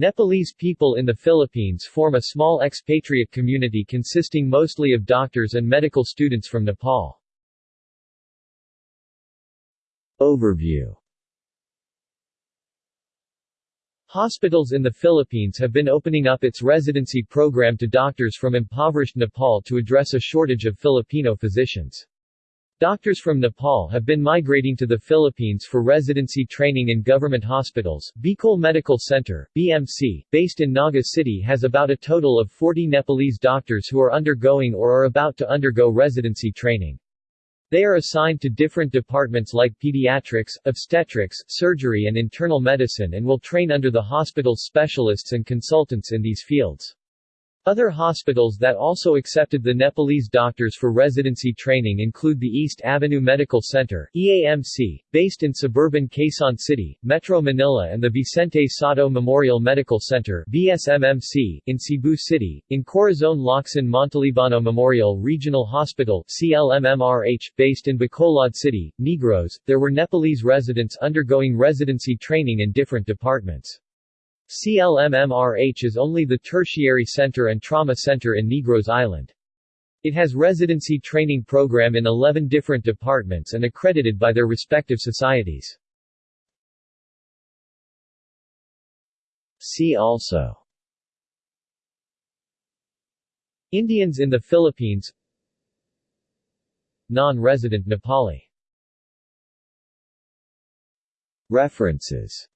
Nepalese people in the Philippines form a small expatriate community consisting mostly of doctors and medical students from Nepal. Overview Hospitals in the Philippines have been opening up its residency program to doctors from impoverished Nepal to address a shortage of Filipino physicians. Doctors from Nepal have been migrating to the Philippines for residency training in government hospitals. Bicol Medical Center, BMC, based in Naga City has about a total of 40 Nepalese doctors who are undergoing or are about to undergo residency training. They are assigned to different departments like pediatrics, obstetrics, surgery and internal medicine and will train under the hospital's specialists and consultants in these fields. Other hospitals that also accepted the Nepalese doctors for residency training include the East Avenue Medical Center EAMC, based in suburban Quezon City, Metro Manila and the Vicente Sotto Memorial Medical Center VSMMC, in Cebu City, in Corazon Locsin Montalibano Memorial Regional Hospital CLMMRH, based in Bacolod City, Negros. There were Nepalese residents undergoing residency training in different departments. CLMMRH is only the tertiary center and trauma center in Negros Island. It has residency training program in 11 different departments and accredited by their respective societies. See also Indians in the Philippines Non-resident Nepali References